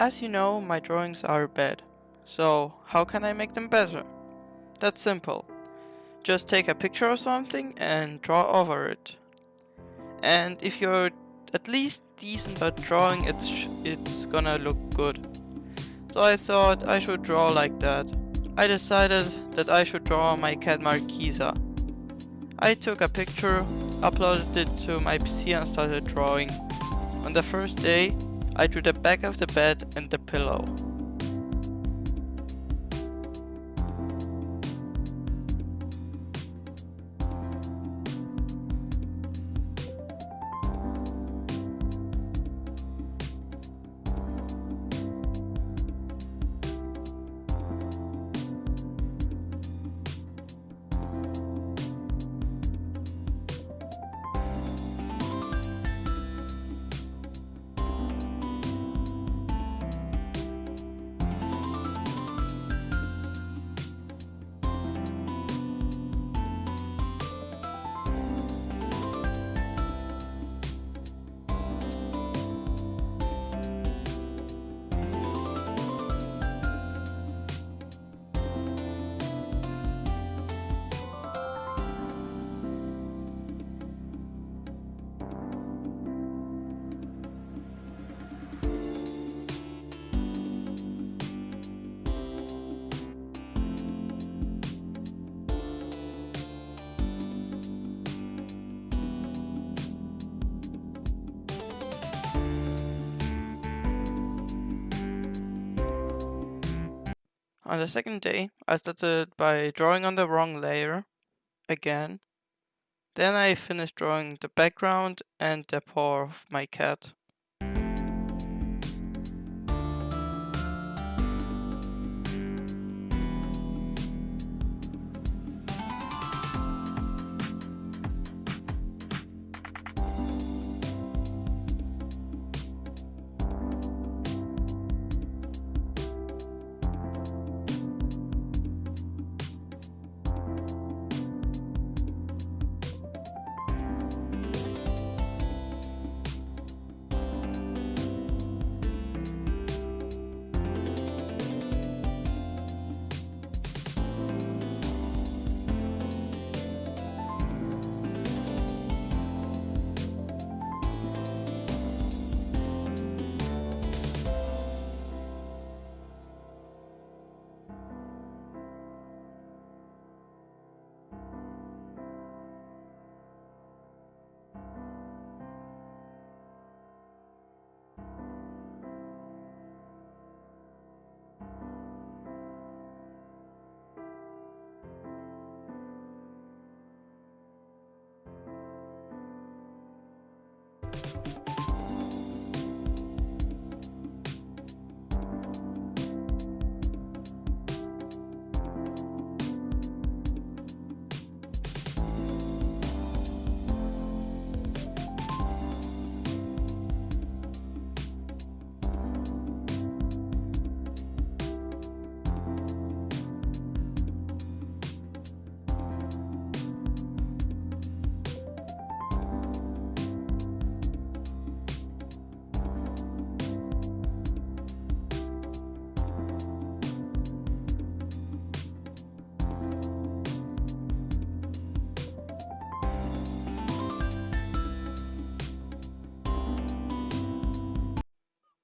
As you know, my drawings are bad. So, how can I make them better? That's simple. Just take a picture of something and draw over it. And if you're at least decent at drawing, it's, it's gonna look good. So I thought I should draw like that. I decided that I should draw my cat Marquisa. I took a picture, uploaded it to my PC and started drawing. On the first day, I drew the back of the bed and the pillow. On the second day, I started by drawing on the wrong layer, again. Then I finished drawing the background and the paw of my cat.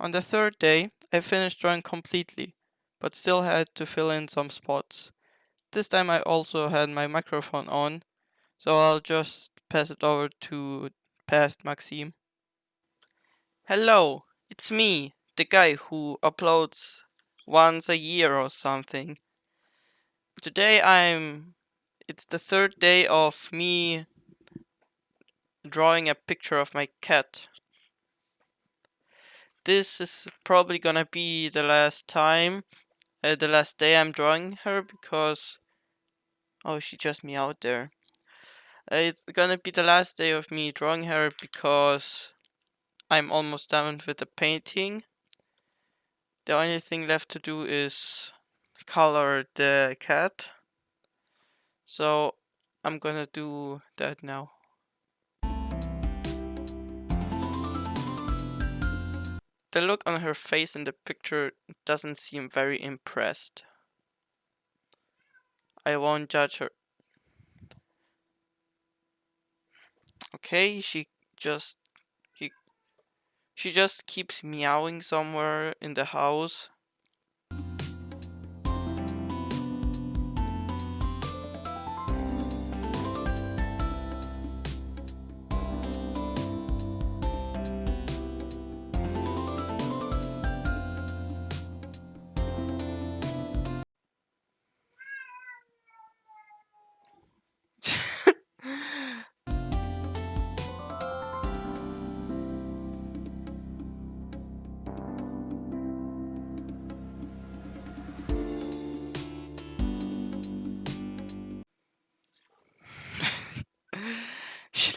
On the third day, I finished drawing completely, but still had to fill in some spots. This time I also had my microphone on, so I'll just pass it over to past Maxime. Hello, it's me, the guy who uploads once a year or something. Today I'm... It's the third day of me drawing a picture of my cat this is probably gonna be the last time, uh, the last day I'm drawing her because, oh, she just me out there. Uh, it's gonna be the last day of me drawing her because I'm almost done with the painting. The only thing left to do is color the cat. So I'm gonna do that now. The look on her face in the picture doesn't seem very impressed. I won't judge her. Okay, she just he, she just keeps meowing somewhere in the house.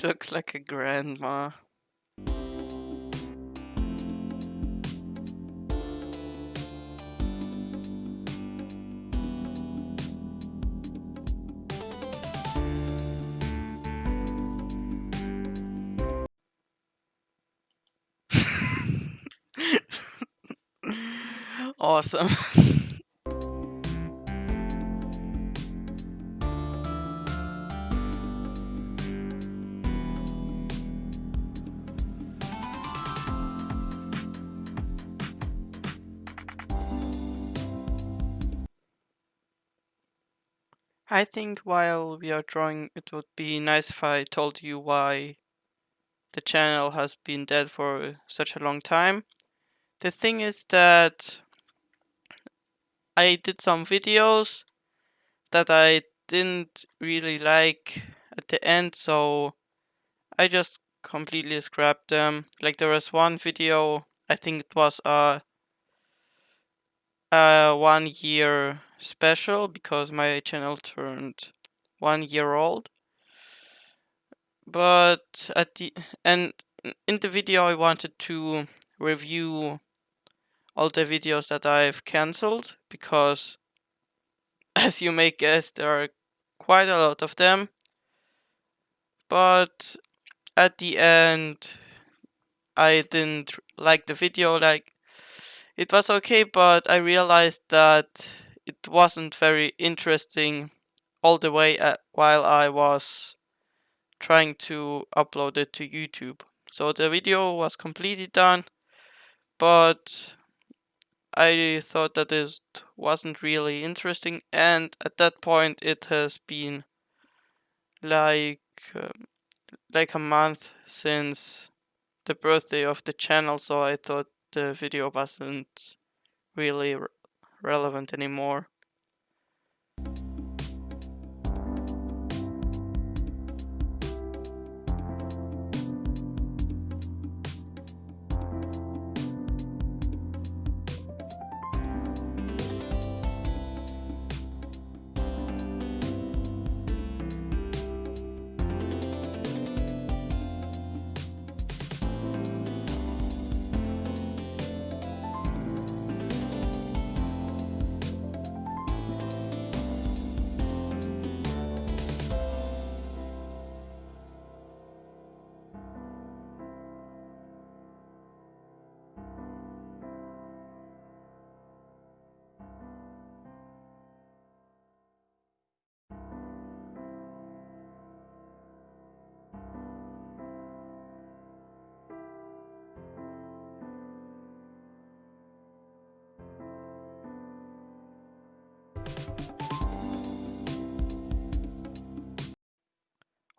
looks like a grandma. awesome. I think while we are drawing, it would be nice if I told you why the channel has been dead for such a long time. The thing is that I did some videos that I didn't really like at the end, so I just completely scrapped them. Like there was one video, I think it was a, a one year special because my channel turned one year old. But at the and in the video I wanted to review all the videos that I've cancelled because as you may guess there are quite a lot of them. But at the end I didn't like the video like it was okay but I realized that it wasn't very interesting all the way at, while I was trying to upload it to YouTube. So the video was completely done, but I thought that it wasn't really interesting and at that point it has been like um, like a month since the birthday of the channel so I thought the video wasn't really relevant anymore.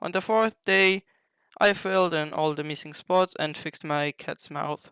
On the fourth day, I filled in all the missing spots and fixed my cat's mouth.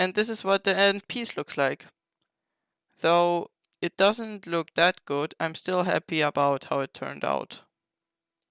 And this is what the end piece looks like. Though it doesn't look that good, I'm still happy about how it turned out.